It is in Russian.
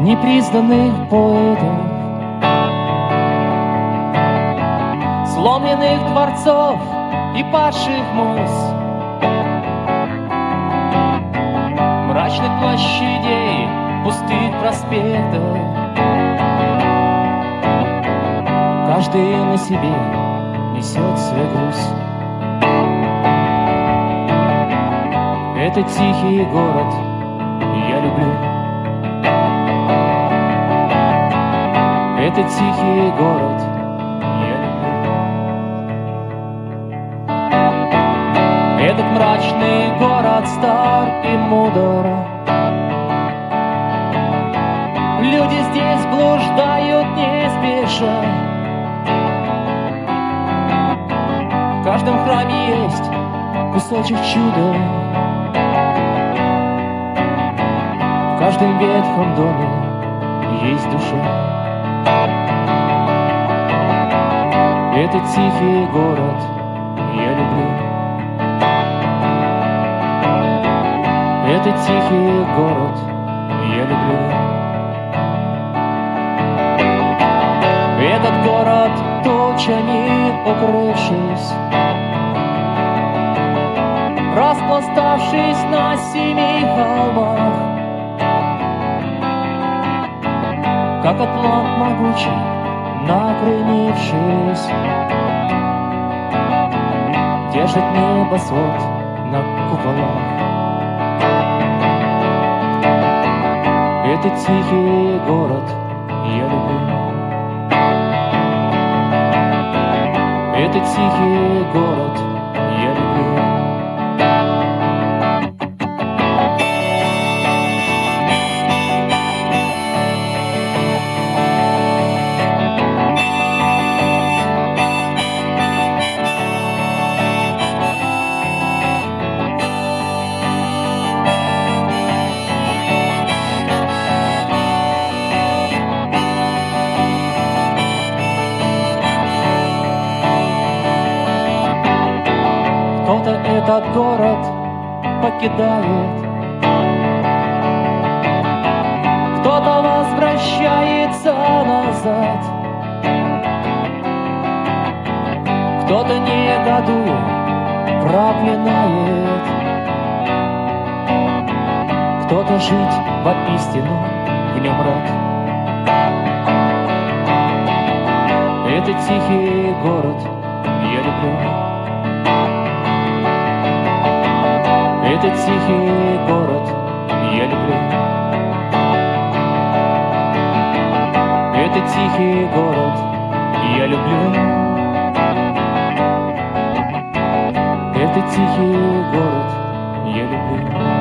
непризнанных поэтов, сломленных дворцов и падших мост, мрачных площадей, пустых проспектов. Каждый на себе несет свою грусть. Это тихий город, люблю. Это тихий город, я люблю. Этот мрачный город стар и мудр. Люди здесь блуждают не спеша. В каждом храме есть кусочек чуда. Каждом ветхом доме есть душа. Этот тихий город я люблю. Этот тихий город я люблю. Этот город тучами укрывшись, Распластавшись на семи холмах, Как атлант могучий, накренившись, Держит небосвод на куполах. Этот тихий город я люблю. Этот тихий этот город покидает, Кто-то возвращается назад, Кто-то негодуя проклинает, Кто-то жить воистину в нем рад. Это тихий город, я люблю. Этот тихий город я люблю. Этот тихий город я люблю. Этот тихий город я люблю.